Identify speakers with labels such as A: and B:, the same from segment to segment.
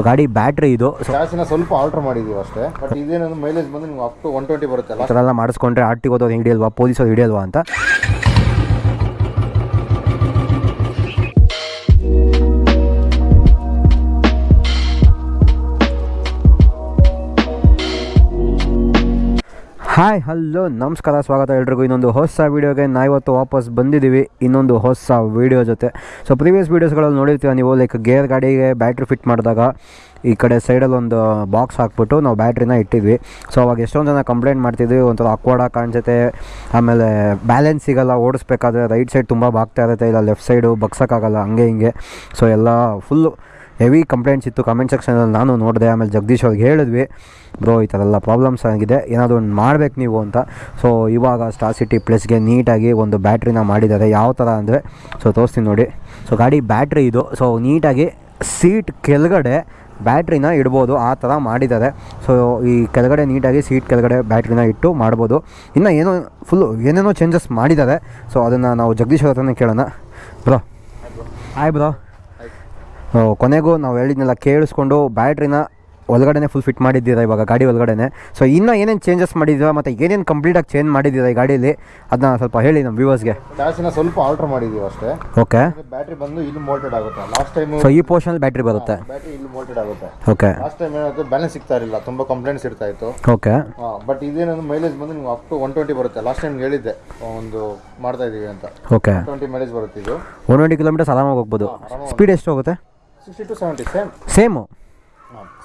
A: So ಗಾಡಿ battery ಇದು.
B: ಚಾರ್ಜಿನ ಸ್ವಲ್ಪ ಆಲ್ಟರ್ ಮಾಡಿದೀವಿ ಅಷ್ಟೇ. ಬಟ್ ಇದೇನಂದ್ರೆ ಮೈಲೇಜ್ ಬಂದು ನಿಮ್ಗೆ ಅಪ್ ಟು ಒನ್ ಟ್ವೆಂಟಿ ಬರುತ್ತೆ
A: ಎಲ್ಲ ಮಾಡಿಸ್ಕೊಂಡ್ರೆ ಆರ್ಟಿಗೆ ಟಿ ಓದೋದು ಹಿಡಿಯಲ್ವಾ? ಪೊಲೀಸೋದು ಹಿಡಿಯಲ್ವಾ ಅಂತ? ಹಾಯ್ ಹಲೋ ನಮಸ್ಕಾರ, ಸ್ವಾಗತ ಎಲ್ರಿಗೂ. ಇನ್ನೊಂದು ಹೊಸ ವೀಡಿಯೋಗೆ ನಾವಿವತ್ತು ವಾಪಸ್ ಬಂದಿದ್ದೀವಿ. ಇನ್ನೊಂದು ಹೊಸ ವೀಡಿಯೋ ಜೊತೆ. ಸೊ ಪ್ರೀವಿಯಸ್ ವೀಡಿಯೋಸ್ಗಳಲ್ಲಿ ನೋಡಿರ್ತೀವಿ ನೀವು ಲೈಕ್ ಗೇರ್ ಗಾಡಿಗೆ ಬ್ಯಾಟ್ರಿ ಫಿಟ್ ಮಾಡಿದಾಗ ಈ ಕಡೆ ಸೈಡಲ್ಲಿ ಒಂದು ಬಾಕ್ಸ್ ಹಾಕ್ಬಿಟ್ಟು ನಾವು ಬ್ಯಾಟ್ರಿನ ಇಟ್ಟಿದ್ವಿ. ಸೊ ಅವಾಗ ಎಷ್ಟೊಂದು ಜನ ಕಂಪ್ಲೇಂಟ್ ಮಾಡ್ತಿದ್ವಿ. ಒಂಥರ ಅಕ್ವಾಡಾಗಿ ಕಾಣಿಸುತ್ತೆ. ಆಮೇಲೆ ಬ್ಯಾಲೆನ್ಸ್ ಸಿಗಲ್ಲ ಓಡಿಸ್ಬೇಕಾದ್ರೆ ರೈಟ್ ಸೈಡ್ ತುಂಬ ಬಾಗ್ತಾ ಇರುತ್ತೆ. ಇಲ್ಲ ಲೆಫ್ಟ್ ಸೈಡು ಬಗ್ಸೋಕ್ಕಾಗಲ್ಲ, ಹಂಗೆ ಹಿಂಗೆ. ಸೊ ಎಲ್ಲ ಫುಲ್ಲು ಹೆವಿ ಕಂಪ್ಲೇಂಟ್ಸ್ ಇತ್ತು. ಕಮೆಂಟ್ ಸೆಕ್ಷನಲ್ಲಿ ನಾನು ನೋಡಿದೆ. ಆಮೇಲೆ ಜಗದೀಶ್ ಅವ್ರಿಗೆ ಹೇಳಿದ್ವಿ. ಬ್ರೋ ಈ ಥರ ಎಲ್ಲ ಪ್ರಾಬ್ಲಮ್ಸ್ ಆಗಿದೆ. ಏನಾದರೂ ಒಂದು ಮಾಡ್ಬೇಕು ನೀವು ಅಂತ. ಸೊ ಇವಾಗ ಸ್ಟಾರ್ ಸಿಟಿ ಪ್ಲಸ್ಗೆ ನೀಟಾಗಿ ಒಂದು ಬ್ಯಾಟ್ರಿನ ಮಾಡಿದ್ದಾರೆ. ಯಾವ ಥರ ಅಂದರೆ ಸೊ ತೋರಿಸ್ತೀನಿ ನೋಡಿ. ಸೊ ಗಾಡಿ ಬ್ಯಾಟ್ರಿ ಇದು. ಸೊ ನೀಟಾಗಿ ಸೀಟ್ ಕೆಳಗಡೆ ಬ್ಯಾಟ್ರಿನ ಇಡ್ಬೋದು. ಆ ಥರ ಮಾಡಿದ್ದಾರೆ. ಸೊ ಈ ಕೆಳಗಡೆ ನೀಟಾಗಿ ಸೀಟ್ ಕೆಳಗಡೆ ಬ್ಯಾಟ್ರಿನ ಇಟ್ಟು ಮಾಡ್ಬೋದು. ಇನ್ನು ಏನೋ ಫುಲ್ಲು ಏನೇನೋ ಚೇಂಜಸ್ ಮಾಡಿದ್ದಾರೆ. ಸೊ ಅದನ್ನು ನಾವು ಜಗದೀಶ್ ಅವ್ರ ಹತ್ರನೇ ಕೇಳೋಣ. ಬ್ರೋ ಹಾಯ್ ಬ್ರೋ ಕೊನೆಗೂ ನಾವು ಹೇಳಿದ್ನೆಲ್ಲ ಕೇಳಿಸ್ಕೊಂಡು ಬ್ಯಾಟ್ರಿನ ಒಳಗಡೆ ಫುಲ್ ಫಿಟ್ ಮಾಡಿದ್ದೀರಾ ಇವಾಗ ಗಾಡಿ ಒಳಗಡೆ ಸೊ ಇನ್ನೂ ಏನೇನು ಚೇಂಜಸ್ ಮಾಡಿದ್ದೀರಾ ಮತ್ತು ಏನೇನು ಕಂಪ್ಲೀಟಾಗಿ ಚೇಂಜ್ ಮಾಡಿದ್ದೀರಾ ಈ ಗಾಡೀಲಿ? ಅದನ್ನ ಸ್ವಲ್ಪ ಹೇಳಿ ನಮ್ಮ ವ್ಯೂವರ್ಸ್ಗೆ
B: ಚಾರ್ಜಿನ ಸ್ವಲ್ಪ ಆಲ್ಟರ್ ಮಾಡಿದ್ದೀವಿ ಅಷ್ಟೇ.
A: ಓಕೆ
B: ಬ್ಯಾಟ್ರಿ ಬಂದು ಇಲ್ಲಿ ಮೋಲ್ಟೆಡ್ ಆಗುತ್ತೆ. ಲಾಸ್ಟ್ ಟೈಮ್
A: ಸೊ ಈ ಪೋರ್ಷನಲ್ಲಿ ಬ್ಯಾಟ್ರಿ ಬರುತ್ತೆ.
B: ಬ್ಯಾಟ್ರಿ ಇಲ್ಲಿ ಮೋಲ್ಟೆಡ್ ಆಗುತ್ತೆ.
A: ಓಕೆ
B: ಲಾಸ್ಟ್ ಟೈಮ್ ಏನಾದರೂ ಬ್ಯಾಲೆನ್ಸ್ ಸಿಗ್ತಾ ಇರಲಿಲ್ಲ ತುಂಬ ಕಂಪ್ಲೇಂಟ್ಸ್ ಇರ್ತಾ ಇತ್ತು.
A: ಓಕೆ
B: ಬಟ್ ಇದೇನಂದ್ರೆ ಮೈಲೇಜ್ ಬಂದು ನಿಮ್ಗೆ ಅಪ್ ಟು ಒನ್ ಟ್ವೆಂಟಿ ಬರುತ್ತೆ. ಲಾಸ್ಟ್ ಟೈಮ್ ಹೇಳಿದ್ದೆ ಒಂದು ಮಾಡ್ತಾ ಇದ್ದೀವಿ ಅಂತ.
A: ಓಕೆ
B: ಟ್ವೆಂಟಿ ಮೈಲೇಜ್ ಬರುತ್ತೆ ಇದು.
A: ಒನ್ ಟ್ವೆಂಟಿ ಕಿಲೋಮೀಟರ್ಸ್ ಆರಾಮಾಗಿ ಹೋಗ್ಬೋದು. ಸ್ಪೀಡ್ ಎಷ್ಟು ಹೋಗುತ್ತೆ?
B: Sixty to seventy same
A: same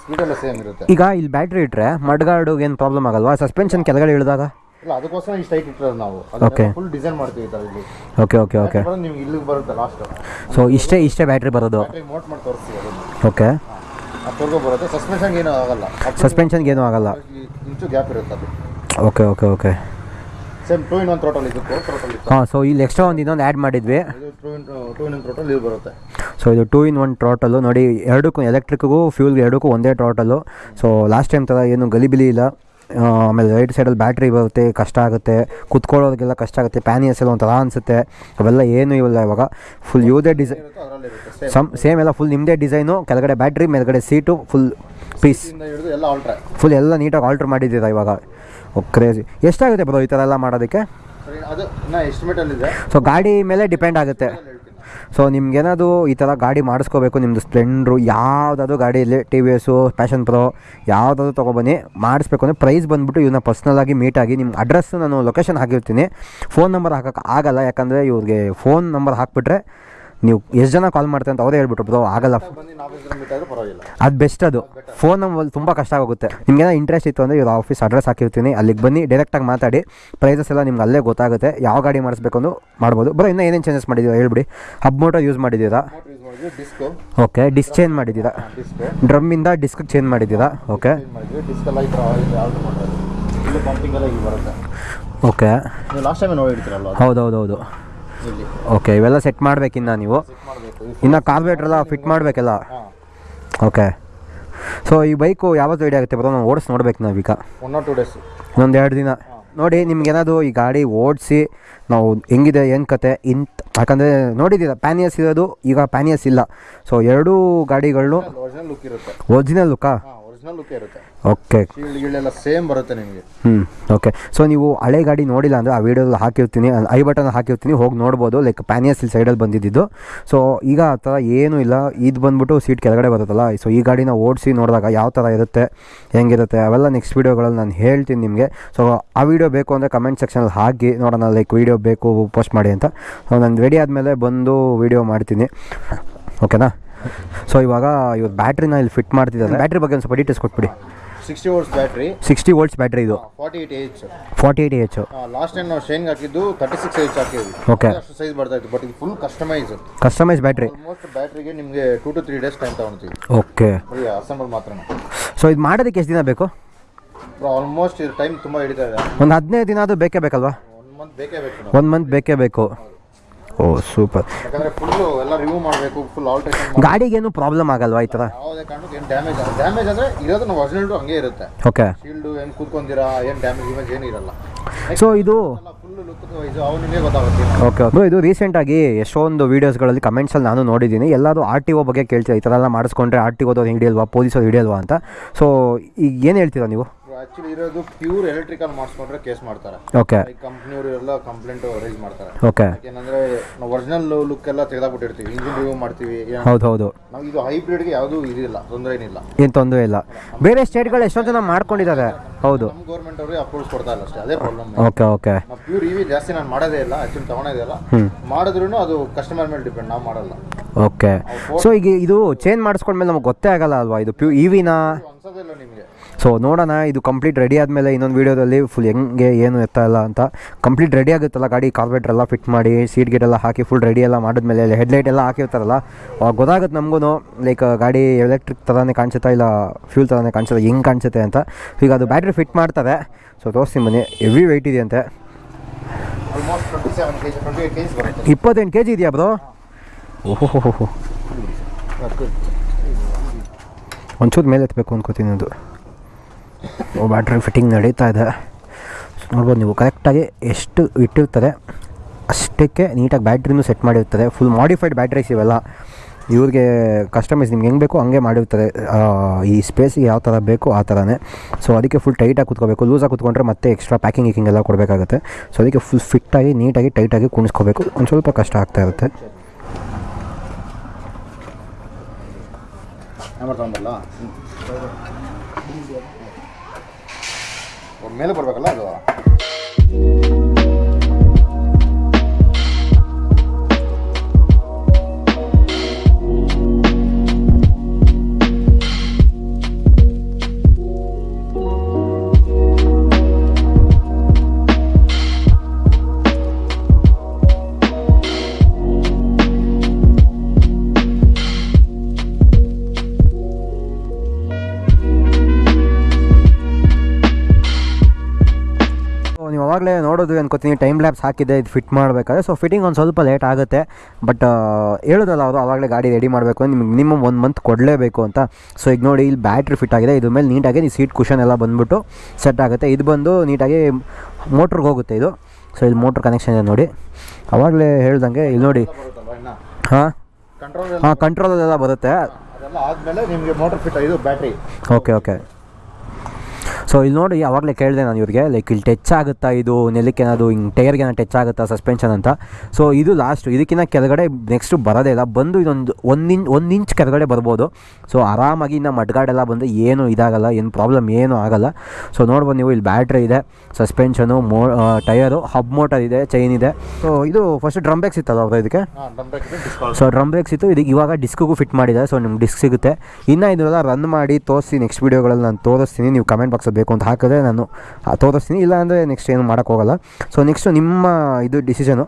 B: speed same ಇರುತ್ತೆ.
A: ಈಗ ಇಲ್ಲಿ ಬ್ಯಾಟ್ರಿ ಇಟ್ಟರೆ ಮಡ್ಗಾರ್ಡು ಏನು ಪ್ರಾಬ್ಲಮ್ ಆಗಲ್ವಾ? ಸಸ್ಪೆನ್ಷನ್ ಕೆಳಗಡೆ ಇಳಿದಾಗ?
B: ಇಲ್ಲ ಅದಕ್ಕೋಸ್ಕರ ಇಷ್ಟು ಹೈಟ್ ಇಟ್ಟಿರೋದು ನಾವು. ಫುಲ್ ಡಿಸೈನ್ ಮಾಡ್ತೀವಿ ಈ ಥರ ಇಲ್ಲಿ.
A: ಓಕೆ ಓಕೆ ಓಕೆ
B: ಬರೋದು ನಿಮ್ಗೆ ಇಲ್ಲಿಗೆ ಬರುತ್ತೆ ಲಾಸ್ಟ್
A: ಸೊ ಇಷ್ಟೇ ಇಷ್ಟೇ ಬ್ಯಾಟ್ರಿ ಬರೋದು?
B: ಬ್ಯಾಟ್ರಿ ಮೋಟ್ ಮಾಡಿ ತೋರಿಸ್ತೀವಿ ಅದನ್ನು.
A: ಓಕೆ
B: ಅಷ್ಟೊರ್ಗೂ ಬರುತ್ತೆ. ಸಸ್ಪೆನ್ಷನ್ಗೆ ಏನೂ ಆಗಲ್ಲ.
A: ಸಸ್ಪೆನ್ಷನ್ಗೆ ಏನೂ ಆಗಲ್ಲ.
B: ಇಂಚು ಗ್ಯಾಪ್ ಇರುತ್ತೆ ಅದು.
A: Okay okay okay
B: same two in one throttle ಇದು
A: ಹಾಂ ಸೊ ಇಲ್ಲಿ ಎಕ್ಸ್ಟ್ರಾ ಒಂದು ಇನ್ನೊಂದು ಆ್ಯಡ್ ಮಾಡಿದ್ವಿ.
B: ಇದು two in two in total ಇದು ಬರುತ್ತೆ.
A: ಸೊ ಇದು ಟೂ ಇನ್ ಒನ್ ಟ್ರಾಟಲು ನೋಡಿ ಎರಡಕ್ಕೂ ಎಲೆಕ್ಟ್ರಿಕ್ಗೂ ಫ್ಯೂಲ್ಗೆ ಎರಡಕ್ಕೂ ಒಂದೇ ಟೋಟಲು ಸೊ ಲಾಸ್ಟ್ ಟೈಮ್ ಥರ ಏನು ಗಲಿಬಿಲಿ ಇಲ್ಲ. ಆಮೇಲೆ ರೈಟ್ ಸೈಡಲ್ಲಿ ಬ್ಯಾಟ್ರಿ ಬರುತ್ತೆ ಕಷ್ಟ ಆಗುತ್ತೆ. ಕುತ್ಕೊಳ್ಳೋದಕ್ಕೆಲ್ಲ ಕಷ್ಟ ಆಗುತ್ತೆ ಪ್ಯಾನಿಯಸ್ ಎಲ್ಲ ಒಂಥರ ಅನಿಸುತ್ತೆ. ಅವೆಲ್ಲ ಏನು ಇವೆಲ್ಲ ಇವಾಗ ಫುಲ್ ಯೂದೇ ಡಿಸೈನ್
B: ಸಮ್
A: ಸೇಮ್ ಎಲ್ಲ ಫುಲ್ ನಿಮ್ಮದೇ ಡಿಸೈನು ಕೆಳಗಡೆ ಬ್ಯಾಟ್ರಿ ಮೇಲ್ಗಡೆ ಸೀಟು ಫುಲ್ ಪೀಸ್
B: ಎಲ್ಲ ಆಲ್ಟ್ರೆ
A: ಫುಲ್ ಎಲ್ಲ ನೀಟಾಗಿ ಆಲ್ಟ್ರ್ ಮಾಡಿದ್ದೀರಾ ಇವಾಗ? ಕ್ರೇಜಿ ಎಷ್ಟಾಗುತ್ತೆ ಬ್ರೋ ಈ ಥರ ಎಲ್ಲ ಮಾಡೋದಕ್ಕೆ? ಸೊ ಗಾಡಿ ಮೇಲೆ ಡಿಪೆಂಡ್ ಆಗುತ್ತೆ. ಸೊ ನಿಮ್ಗೇನಾದ್ರು ಈ ಥರ ಗಾಡಿ ಮಾಡಿಸ್ಕೋಬೇಕು ನಿಮ್ಮದು ಸ್ಪ್ಲೆಂಡ್ರು ಯಾವುದಾದ್ರು ಗಾಡಿಯಲ್ಲಿ T V S Passion Pro ಯಾವುದಾದ್ರು ತೊಗೊಬನ್ನಿ. ಮಾಡಿಸ್ಬೇಕು ಅಂದರೆ ಪ್ರೈಸ್ ಬಂದುಬಿಟ್ಟು ಇವನ್ನ ಪರ್ಸ್ನಲಾಗಿ ಮೀಟಾಗಿ ನಿಮ್ಮ ಅಡ್ರೆಸ್ಸು ನಾನು ಲೊಕೇಶನ್ ಹಾಕಿರ್ತೀನಿ. ಫೋನ್ ನಂಬರ್ ಹಾಕೋಕ್ಕೆ ಆಗಲ್ಲ ಯಾಕಂದರೆ ಇವ್ರಿಗೆ ಫೋನ್ ನಂಬರ್ ಹಾಕ್ಬಿಟ್ರೆ ನೀವು ಎಷ್ಟು ಜನ ಕಾಲ್ ಮಾಡ್ತಾರೆ ಅಂತ ಅವರೇ ಹೇಳ್ಬಿಟ್ರು ಬ್ರೋ ಆಗಲ್ಲ. ಅದು ಬೆಸ್ಟ್ ಅದು. ಫೋನ್ ನಂಬರ್ ತುಂಬ ಕಷ್ಟ ಆಗುತ್ತೆ ನಿಮ್ಗೇನೋ ಇಂಟ್ರೆಸ್ಟ್ ಇತ್ತು ಅಂದರೆ ಇವ್ರ ಆಫೀಸ್ ಅಡ್ರೆಸ್ ಹಾಕಿರ್ತೀನಿ. ಅಲ್ಲಿಗೆ ಬನ್ನಿ ಡೈರೆಕ್ಟಾಗಿ ಮಾತಾಡಿ. ಪ್ರೈಸಸ್ ಎಲ್ಲ ನಿಮ್ಗೆ ಅಲ್ಲೇ ಗೊತ್ತಾಗುತ್ತೆ. ಯಾವ ಗಾಡಿ ಮಾಡಿಸ್ಬೇಕು ಅಂದು ಮಾಡ್ಬೋದು. ಬರೋ ಇನ್ನೂ ಏನೇನು ಚೇಂಜಸ್ ಮಾಡಿದ್ದೀರಾ ಹೇಳ್ಬಿಡಿ. ಹಬ್ ಮೋಟರ್ ಯೂಸ್ ಮಾಡಿದ್ದೀರಾ ಓಕೆ ಡಿಸ್ ಚೇಂಜ್ ಮಾಡಿದ್ದೀರಾ ಡ್ರಮ್ಮಿಂದ ಡಿಸ್ಕ್ ಚೇಂಜ್ ಮಾಡಿದ್ದೀರಾ ಓಕೆ ಓಕೆ
B: ಹೌದೌದೌದು ಲಾಸ್ಟ್ ಟೈಮ್
A: ಓಕೆ ಇವೆಲ್ಲ ಸೆಟ್ ಮಾಡ್ಬೇಕಿನ್ನ ನೀವು. ಇನ್ನು ಕಾರ್ಬೇಟ್ರ್ ಎಲ್ಲ ಫಿಟ್ ಮಾಡಬೇಕಲ್ಲ? ಓಕೆ ಸೊ ಈ ಬೈಕು ಯಾವತ್ತು ರೆಡಿ ಆಗುತ್ತೆ ಬರೋ ನಾವು ಓಡಿಸಿ ನೋಡ್ಬೇಕು ನಾವೀಗ.
B: ಒನ್ ಆರ್ ಟು ಡೇಸ್
A: ಇನ್ನೊಂದು ಎರಡು ದಿನ. ನೋಡಿ ನಿಮ್ಗೇನಾದ್ರು ಈ ಗಾಡಿ ಓಡಿಸಿ ನಾವು ಹೆಂಗಿದೆ ಏನು ಕತೆ ಇಂತ ಯಾಕಂದರೆ ನೋಡಿದ್ದೀರಾ ಪ್ಯಾನಿಯಸ್ ಇರೋದು ಈಗ ಪ್ಯಾನಿಯಸ್ ಇಲ್ಲ. ಸೊ ಎರಡೂ ಗಾಡಿಗಳು
B: ಒರಿಜಿನಲ್ ಲುಕ್ ಇರುತ್ತೆ.
A: ಒರಿಜಿನಲ್ ಲುಕ್ಕಾ
B: ಒರಿಜಿನಲ್ ಲುಕ್ ಇರುತ್ತೆ.
A: ಓಕೆ.
B: ಶೀಲ್ಡ್ ಗೀಲ್ಡ್ ಸೇಮ್ ಬರುತ್ತೆ ನಿಮಗೆ.
A: ಹ್ಞೂ ಓಕೆ. ಸೊ ನೀವು ಹಳೆ ಗಾಡಿ ನೋಡಿಲ್ಲ ಅಂದರೆ ಆ ವಿಡಿಯೋದಲ್ಲಿ ಹಾಕಿರ್ತೀನಿ ಐ ಬಟನ್ ಹಾಕಿರ್ತೀನಿ ಹೋಗಿ ನೋಡ್ಬೋದು ಲೈಕ್ ಪ್ಯಾನಿಯಸ್ ಇಲ್ಲಿ ಸೈಡಲ್ಲಿ ಬಂದಿದ್ದು. ಸೊ ಈಗ ಆ ಥರ ಏನೂ ಇಲ್ಲ. ಇದು ಬಂದ್ಬಿಟ್ಟು ಸೀಟ್ ಕೆಳಗಡೆ ಬರುತ್ತಲ್ಲ ಸೊ ಈ ಗಾಡಿನ ಓಡಿಸಿ ನೋಡಿದಾಗ ಯಾವ ಥರ ಇರುತ್ತೆ ಹೆಂಗಿರುತ್ತೆ ಅವೆಲ್ಲ ನೆಕ್ಸ್ಟ್ ವೀಡಿಯೋಗಳಲ್ಲಿ ನಾನು ಹೇಳ್ತೀನಿ ನಿಮಗೆ. ಸೊ ಆ ವಿಡಿಯೋ ಬೇಕು ಅಂದರೆ ಕಮೆಂಟ್ ಸೆಕ್ಷನಲ್ಲಿ ಹಾಕಿ ನೋಡೋಣ ಲೈಕ್ ವಿಡಿಯೋ ಬೇಕು ಪೋಸ್ಟ್ ಮಾಡಿ ಅಂತ. ಸೊ ನಾನು ರೆಡಿ ಆದಮೇಲೆ ಬಂದು ವಿಡಿಯೋ ಮಾಡ್ತೀನಿ. ಓಕೆನಾ? ಸೊ ಇವಾಗ ಇವತ್ತು ಬ್ಯಾಟ್ರಿನ ಇಲ್ಲಿ ಫಿಟ್ ಮಾಡ್ತಿದ್ದಾರೆ. ಬ್ಯಾಟ್ರಿ ಬಗ್ಗೆ ಒಂದು ಸ್ವಲ್ಪ ಡೀಟೇಲ್ಸ್ ಕೊಟ್ಬಿಡಿ.
B: Sixty volts battery
A: sixty volts battery ಇದು.
B: Forty eight H
A: forty eight H
B: last time ನಾವು ಶೈನ್ಗೆ ಹಾಕಿದ್ದು ತರ್ಟಿ ಸಿಕ್ಸ್ ಏಚ್ ಹಾಕಿದ್ವಿ
A: ಓಕೆ
B: ಅಷ್ಟು ಸೈಜ್ ಬರ್ತಾ ಇತ್ತು ಬಟ್ ಇದು full customise
A: customise battery
B: most ಬ್ಯಾಟ್ರಿಗೆ ನಿಮಗೆ two to three days time ತಗೊಳ್ತೀವಿ.
A: ಓಕೆ
B: ಅಸೆಂಬಲ್ ಮಾತ್ರ
A: ಸೊ ಇದು ಮಾಡೋದಕ್ಕೆ ಎಷ್ಟು ದಿನ ಬೇಕು?
B: ಆಲ್ಮೋಸ್ಟ್ ಇದು ಟೈಮ್ ತುಂಬ ಹಿಡಿತಾ ಇದೆ.
A: ಒಂದು ಹದಿನೈದು ದಿನ ಅದು ಬೇಕೇ ಬೇಕಲ್ವಾ?
B: ಒನ್ ಮಂತ್ ಬೇಕೇ ಬೇಕು
A: ಒಂದು ಮಂತ್ ಬೇಕೇ ಬೇಕು. ಓ ಸೂಪರ್
B: ಯಾಕಂದ್ರೆ ಫುಲ್ ಎಲ್ಲ ರಿಮೂವ್ ಮಾಡಬೇಕು ಫುಲ್ ಆಲ್ಟ್ರೇಷನ್
A: ಗಾಡಿಗೇನು ಪ್ರಾಬ್ಲಮ್ ಆಗಲ್ವಾ ಈ ಥರ
B: ಯಾವುದೇ ಕಾರಣಕ್ಕೆ ಏನು ಡ್ಯಾಮೇಜ್ ಡ್ಯಾಮೇಜ್ ಅಂದರೆ ಇರೋದು ನಾವು ಒರಿಜಿನಲ್ ಹಂಗೆ ಇರುತ್ತೆ.
A: ಓಕೆ
B: ಶೀಲ್ಡು ಏನು ಕೂತ್ಕೊಂದಿರಾ ಏನು ಡ್ಯಾಮೇಜ್ ಇಮೇಜ್ ಏನು ಇರಲ್ಲ.
A: ಸೊ ಇದು ಓಕೆ ಓಕೆ ಇದು ರೀಸೆಂಟಾಗಿ ಎಷ್ಟೊಂದು ವೀಡಿಯೋಸ್ಗಳಲ್ಲಿ ಕಮೆಂಟ್ಸಲ್ಲಿ ನಾನು ನೋಡಿದ್ದೀನಿ. ಎಲ್ಲರೂ ಆರ್ ಟಿ ಒ ಬಗ್ಗೆ ಕೇಳ್ತೀರಾ? ಈ ಥರ ಎಲ್ಲ ಮಾಡಿಸ್ಕೊಂಡ್ರೆ ಆರ್ ಟಿ ಓದೋದು ಹಿಡಿಯಲ್ವಾ? ಪೊಲೀಸ್ ಹಿಡಿಯಲ್ವಾ ಅಂತ? ಸೊ ಈಗ ಏನು ಹೇಳ್ತೀರಾ ನೀವು?
B: ಆಕ್ಚುಲಿ ಇರೋದು ಪ್ಯೂರ್ ಎಲೆಕ್ಟ್ರಿಕಲ್ ಮಾಡಿಸ್ಕೊಂಡ್ರೆ ಕೇಸ್ ಮಾಡ್ತಾರೆ.
A: ಓಕೆ
B: ಕಂಪ್ನಿಯವರು ಎಲ್ಲ ಕಂಪ್ಲೇಂಟ್ ರೈಸ್ ಮಾಡ್ತಾರೆ.
A: ಓಕೆ
B: ಯಾಕೆಂದ್ರೆ ನಾವು ಒರಿಜಿನಲ್ ಲುಕ್ ಎಲ್ಲ ತೆಗೆದಾಕ್ಬಿಟ್ಟಿರ್ತೀವಿ. ಇಂಜಿನ್ ರಿವ್ಯೂ ಮಾಡ್ತೀವಿ.
A: ಹೌದು ಹೌದು.
B: ನಾವು ಇದು ಹೈಬ್ರಿಡ್ಗೆ ಯಾವುದೂ ಇದಿಲ್ಲ ತೊಂದರೆ ಏನಿಲ್ಲ.
A: ಏನು ತೊಂದರೆ ಇಲ್ಲ. ಬೇರೆ ಸ್ಟೇಟ್ಗಳು ಎಷ್ಟೊಂದು ಜನ ಮಾಡ್ಕೊಂಡಿದ್ದಾರೆ. ಹೌದು.
B: ನಮ್ಮ ಗೌರ್ಮೆಂಟ್ ಅವ್ರಿಗೆ ಅಪ್ರೂವ್ಸ್ ಕೊಡ್ತಾ ಇಲ್ಲ ಅಷ್ಟೇ ಅದೇ ಪ್ರಾಬ್ಲಮ್
A: ಓಕೆ ಓಕೆ
B: ನಾವು ಪ್ಯೂರ್ ಇವಿ ಜಾಸ್ತಿ ನಾನು ಮಾಡೋದೇ ಇಲ್ಲ ಆಕ್ಚುಲಿ ತಗೊಳೋದೇ ಇಲ್ಲ. ಮಾಡಿದ್ರು ಅದು ಕಸ್ಟಮರ್ ಮೇಲೆ ಡಿಪೆಂಡ್ ನಾವು ಮಾಡಲ್ಲ.
A: ಓಕೆ ಸೊ ಈಗ ಇದು ಚೇಂಜ್ ಮಾಡಿಸ್ಕೊಂಡ್ಮೇಲೆ ನಮ್ಗೆ ಗೊತ್ತೇ ಆಗಲ್ಲ ಅಲ್ವಾ? ಇದು ಪ್ಯೂ ಇ ವಿನ
B: ಇದು ಅನ್ಸೋದೇ ಇಲ್ಲ ನಿಮಗೆ
A: ಸೊ ನೋಡೋಣ ಇದು ಕಂಪ್ಲೀಟ್ ರೆಡಿ ಆದಮೇಲೆ ಇನ್ನೊಂದು ವೀಡಿಯೋದಲ್ಲಿ ಫುಲ್ ಹೆಂಗೆ ಏನು ಎತ್ತ ಇಲ್ಲ ಅಂತ. ಕಂಪ್ಲೀಟ್ ರೆಡಿ ಆಗುತ್ತಲ್ಲ ಗಾಡಿ ಕಾರ್ಬೆಟ್ರ್ ಎಲ್ಲ ಫಿಟ್ ಮಾಡಿ ಸೀಟ್ ಗೇಟ್ ಎಲ್ಲ ಹಾಕಿ ಫುಲ್ ರೆಡಿ ಎಲ್ಲ ಮಾಡಿದ್ಮೇಲೆ ಹೆಡ್ಲೈಟ್ ಎಲ್ಲ ಹಾಕಿರ್ತಾರಲ್ಲ ಅವಾಗ ಗೊತ್ತಾಗುತ್ತೆ ನಮಗೂ ಲೈಕ್ ಗಾಡಿ ಎಲೆಕ್ಟ್ರಿಕ್ ಥರನೇ ಕಾಣಿಸುತ್ತಾ ಇಲ್ಲ ಫ್ಯೂಲ್ ಥರನೇ ಕಾಣಿಸುತ್ತೆ ಹೆಂಗೆ ಕಾಣಿಸುತ್ತೆ ಅಂತ. ಈಗ ಅದು ಬ್ಯಾಟ್ರಿ ಫಿಟ್ ಮಾಡ್ತಾರೆ ಸೊ ತೋರಿಸ್ತೀನಿ ಮನೆ ಹೆವಿ ವೆಯ್ಟ್ ಇದೆ ಅಂತೆ
B: almost twenty seven K G twenty eight K G ಬರುತ್ತೆ
A: ಇಪ್ಪತ್ತೆಂಟು ಕೆ ಜಿ ಇದೆಯಾ ಬ್ರೋ? ಓಹೋ ಒಂಚೂರು ಮೇಲೆ ಎತ್ತಬೇಕು ಅನ್ಕೋತೀನಿ ಅದು. ಬ್ಯಾಟ್ರಿ ಫಿಟ್ಟಿಂಗ್ ನಡೀತಾ ಇದೆ. ಸೊ ನೋಡ್ಬೋದು ನೀವು ಕರೆಕ್ಟಾಗಿ ಎಷ್ಟು ಇಟ್ಟಿರ್ತದೆ ಅಷ್ಟಕ್ಕೆ ನೀಟಾಗಿ ಬ್ಯಾಟ್ರಿನೂ ಸೆಟ್ ಮಾಡಿರ್ತದೆ. ಫುಲ್ ಮಾಡಿಫೈಡ್ ಬ್ಯಾಟ್ರೀಸ್ ಇವೆಲ್ಲ. ಇವ್ರಿಗೆ ಕಸ್ಟಮೈಸ್ ನಿಮ್ಗೆ ಹೆಂಗೆ ಬೇಕೋ ಹಂಗೆ ಮಾಡಿರ್ತಾರೆ ಆ, ಈ ಸ್ಪೇಸಿಗೆ ಯಾವ ಥರ ಬೇಕೋ ಆ ಥರನೇ ಸೊ ಅದಕ್ಕೆ ಫುಲ್ ಟೈಟಾಗಿ ಕುತ್ಕೋಬೇಕು. ಲೂಸಾಗಿ ಕುತ್ಕೊಂಡ್ರೆ ಮತ್ತೆ ಎಕ್ಸ್ಟ್ರಾ ಪ್ಯಾಕಿಂಗ್ ಗೀಕಿಂಗ್ ಎಲ್ಲ ಕೊಡಬೇಕಾಗುತ್ತೆ. ಸೊ ಅದಕ್ಕೆ ಫುಲ್ ಫಿಟ್ಟಾಗಿ ನೀಟಾಗಿ ಟೈಟಾಗಿ ಕುಣಿಸ್ಕೋಬೇಕು. ಒಂದು ಸ್ವಲ್ಪ ಕಷ್ಟ ಆಗ್ತಾ ಇರುತ್ತೆ.
B: ಮೇಲೆ ಬರ್ಬೇಕಲ್ಲ ಅದು
A: ನೋಡೋದು ಅನ್ಕೋತೀನಿ. ಟೈಮ್ ಲ್ಯಾಬ್ಸ್ ಹಾಕಿದೆ ಇದು ಫಿಟ್ ಮಾಡಬೇಕಾದ್ರೆ. ಸೊ ಫಿಟ್ಟಿಂಗ್ ಒಂದು ಸ್ವಲ್ಪ ಲೇಟ್ ಆಗುತ್ತೆ. ಬಟ್ ಹೇಳೋದಲ್ಲ ಅವರು ಅವಾಗಲೇ ಗಾಡಿ ರೆಡಿ ಮಾಡಬೇಕು ನಿಮ್ಗೆ ಮಿನಿಮಮ್ ಒಂದು ಮಂತ್ ಕೊಡಲೇಬೇಕು ಅಂತ. ಸೊ ಈಗ ನೋಡಿ ಇಲ್ಲಿ ಬ್ಯಾಟ್ರಿ ಫಿಟ್ ಆಗಿದೆ. ಇದ್ರ ಮೇಲೆ ನೀಟಾಗಿ ನೀವು ಸೀಟ್ ಕುಷನ್ ಎಲ್ಲ ಬಂದುಬಿಟ್ಟು ಸೆಟ್ ಆಗುತ್ತೆ. ಇದು ಬಂದು ನೀಟಾಗಿ ಮೋಟ್ರಿಗೆ ಹೋಗುತ್ತೆ ಇದು. ಸೊ ಇಲ್ಲಿ ಮೋಟ್ರ್ ಕನೆಕ್ಷನ್ ಇದೆ ನೋಡಿ. ಅವಾಗಲೇ ಹೇಳ್ದಂಗೆ ಇಲ್ಲಿ ನೋಡಿ. ಹಾಂ?
B: ಕಂಟ್ರೋಲ್
A: ಹಾಂ ಕಂಟ್ರೋಲಲ್ಲೆಲ್ಲ ಬರುತ್ತೆ.
B: ಆದಮೇಲೆ ಆದ್ಮೇಲೆ ನಿಮಗೆ ಮೋಟ್ರ್ ಫಿಟ್ ಇದು ಬ್ಯಾಟ್ರಿ
A: ಓಕೆ ಓಕೆ ಸೊ ಇಲ್ಲಿ ನೋಡಿ ಅವಾಗಲೇ ಕೇಳಿದೆ ನಾನು ಇವ್ರಿಗೆ ಲೈಕ್ ಇಲ್ಲಿ ಟಚ್ ಆಗುತ್ತಾ ಇದು ನೆಲಕ್ಕೆ ಏನಾದ್ರು ಹಿಂಗೆ ಟೈರ್ಗೆ ಏನೋ ಟಚ್ ಆಗುತ್ತಾ ಸಸ್ಪೆನ್ಷನ್ ಅಂತ. ಸೊ ಇದು ಲಾಸ್ಟು ಇದಕ್ಕಿಂತ ಕೆಳಗಡೆ ನೆಕ್ಸ್ಟು ಬರೋದೇ ಇಲ್ಲ. ಬಂದು ಇದೊಂದು ಒಂದು ಇಂಚ್ ಒಂದು ಇಂಚ್ ಕೆಳಗಡೆ ಬರ್ಬೋದು. ಸೊ ಆರಾಮಾಗಿ ಇನ್ನು ಮಡ್ಗಾಡೆಲ್ಲ ಬಂದು ಏನು ಇದಾಗಲ್ಲ ಏನು ಪ್ರಾಬ್ಲಮ್ ಏನೂ ಆಗಲ್ಲ. ಸೊ ನೋಡ್ಬೋದು ನೀವು ಇಲ್ಲಿ ಬ್ಯಾಟ್ರಿ ಇದೆ ಸಸ್ಪೆನ್ಷನು ಮೋ ಟಯರು ಹಬ್ ಮೋಟರ್ ಇದೆ ಚೈನ್ ಇದೆ. ಸೊ ಇದು ಫಸ್ಟ್ ಡ್ರಮ್ ಬ್ರೇಕ್ಸ್ ಇತ್ತಲ್ಲ ಅವ್ರ ಇದಕ್ಕೆ? ಸೊ ಡ್ರಮ್ ಬ್ರೇಕ್ಸ್ ಇತ್ತು ಇದಕ್ಕೆ ಇವಾಗ ಡಿಸ್ಕ್ಗೂ ಫಿಟ್ ಮಾಡಿದೆ ಸೊ ನಿಮ್ಗೆ ಡಿಸ್ಕ್ ಸಿಗುತ್ತೆ. ಇನ್ನು ಇದನ್ನೆಲ್ಲ ರನ್ ಮಾಡಿ ತೋರಿಸಿ ನೆಕ್ಸ್ಟ್ ವೀಡಿಯೋಗಳಲ್ಲಿ ನಾನು ತೋರಿಸ್ತೀನಿ. ನೀವು ಕಮೆಂಟ್ ಬಾಕ್ಸಲ್ಲಿ ಬೇಕು ಅಂತ ಹಾಕಿದ್ರೆ ನಾನು ತೋರಿಸ್ತೀನಿ. ಇಲ್ಲ ಅಂದರೆ ನೆಕ್ಸ್ಟ್ ಏನು ಮಾಡೋಕ್ಕೋಗಲ್ಲ ಸೊ ನೆಕ್ಸ್ಟು ನಿಮ್ಮ ಇದು ಡಿಸಿಷನು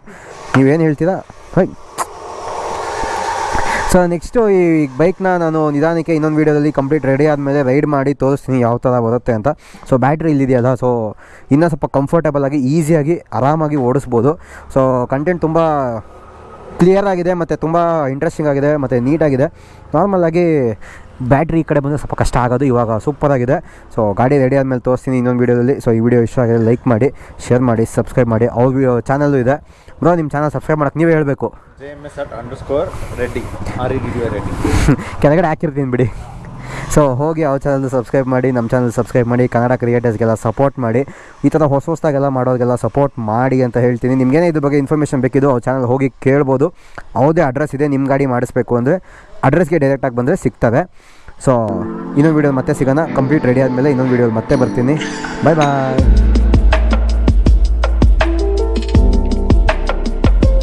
A: ನೀವೇನು ಹೇಳ್ತೀರಾ? ಹೈ. ಸೊ ನೆಕ್ಸ್ಟು ಈ ಬೈಕ್ನ ನಾನು ನಿಧಾನಕ್ಕೆ ಇನ್ನೊಂದು ವೀಡಿಯೋದಲ್ಲಿ ಕಂಪ್ಲೀಟ್ ರೆಡಿ ಆದಮೇಲೆ ರೈಡ್ ಮಾಡಿ ತೋರಿಸ್ತೀನಿ ಯಾವ ಥರ ಬರುತ್ತೆ ಅಂತ. ಸೊ ಬ್ಯಾಟ್ರಿ ಇಲ್ಲಿದೆಯಲ್ಲ ಸೊ ಇನ್ನೂ ಸ್ವಲ್ಪ ಕಂಫರ್ಟಬಲ್ ಆಗಿ ಈಸಿಯಾಗಿ ಆರಾಮಾಗಿ ಓಡಿಸ್ಬೋದು. ಸೊ ಕಂಟೆಂಟ್ ತುಂಬ ಕ್ಲಿಯರ್ ಆಗಿದೆ ಮತ್ತು ತುಂಬ ಇಂಟ್ರೆಸ್ಟಿಂಗ್ ಆಗಿದೆ ಮತ್ತು ನೀಟಾಗಿದೆ ನಾರ್ಮಲಾಗಿ ಬ್ಯಾಟ್ರಿ ಈ ಕಡೆ ಬಂದರೆ ಸ್ವಲ್ಪ ಕಷ್ಟ ಆಗೋದು ಇವಾಗ ಸೂಪರಾಗಿದೆ ಸೊ ಗಾಡಿ ರೆಡಿ ಆದಮೇಲೆ ತೋರಿಸ್ತೀನಿ ಇನ್ನೊಂದು ವೀಡಿಯೋದಲ್ಲಿ ಸೊ ಈ ವಿಡಿಯೋ ಇಷ್ಟ ಆಗಿದೆ ಲೈಕ್ ಮಾಡಿ ಶೇರ್ ಮಾಡಿ ಸಬ್ಸ್ಕ್ರೈಬ್ ಮಾಡಿ. ಅವ್ರ ವಿಡಿಯೋ ಚಾನಲ್ಲು ಇದೆ. ಬ್ರೋ ನಿಮ್ಮ ಚಾನಲ್ ಸಬ್ಸ್ಕ್ರೈಬ್ ಮಾಡೋಕ್ಕೆ ನೀವೇ ಹೇಳಬೇಕು.
B: J M S at underscore Reddy R E D D Reddy
A: ಕೆಳಗಡೆ ಹಾಕಿರ್ತೀನಿ ಬಿಡಿ. ಸೊ ಹೋಗಿ ಅವ್ರ ಚಾನಲ್ ಸಬ್ಸ್ಕ್ರೈಬ್ ಮಾಡಿ ನಮ್ಮ ಚಾನಲ್ ಸಬ್ಸ್ಕ್ರೈಬ್ ಮಾಡಿ, ಕನ್ನಡ ಕ್ರಿಯೇಟರ್ಸ್ಗೆಲ್ಲ ಸಪೋರ್ಟ್ ಮಾಡಿ, ಈ ಥರ ಹೊಸ ಹೊಸದಾಗೆಲ್ಲ ಮಾಡೋರಿಗೆಲ್ಲ ಸಪೋರ್ಟ್ ಮಾಡಿ ಅಂತ ಹೇಳ್ತೀನಿ. ನಿಮಗೇನೇ ಇದ್ರ ಬಗ್ಗೆ ಇನ್ಫಾರ್ಮೇಷನ್ ಬೇಕಿದ್ದು ಅವ್ರ ಚಾನಲ್ ಹೋಗಿ ಕೇಳ್ಬೋದು. ಯಾವುದೇ ಅಡ್ರೆಸ್ ಇದೆ ನಿಮ್ಮ ಗಾಡಿ ಮಾಡಿಸ್ಬೇಕು ಅಂದರೆ ಅಡ್ರೆಸ್ಗೆ ಡೈರೆಕ್ಟಾಗಿ ಬಂದರೆ ಸಿಗ್ತವೆ. ಸೊ ಇನ್ನೊಂದು ವೀಡಿಯೋ ಮತ್ತೆ ಸಿಗೋಣ. ಕಂಪ್ಲೀಟ್ ರೆಡಿ ಆದಮೇಲೆ ಇನ್ನೊಂದು ವೀಡಿಯೋ ಮತ್ತೆ ಬರ್ತೀನಿ. ಬಾಯ್ ಬಾಯ್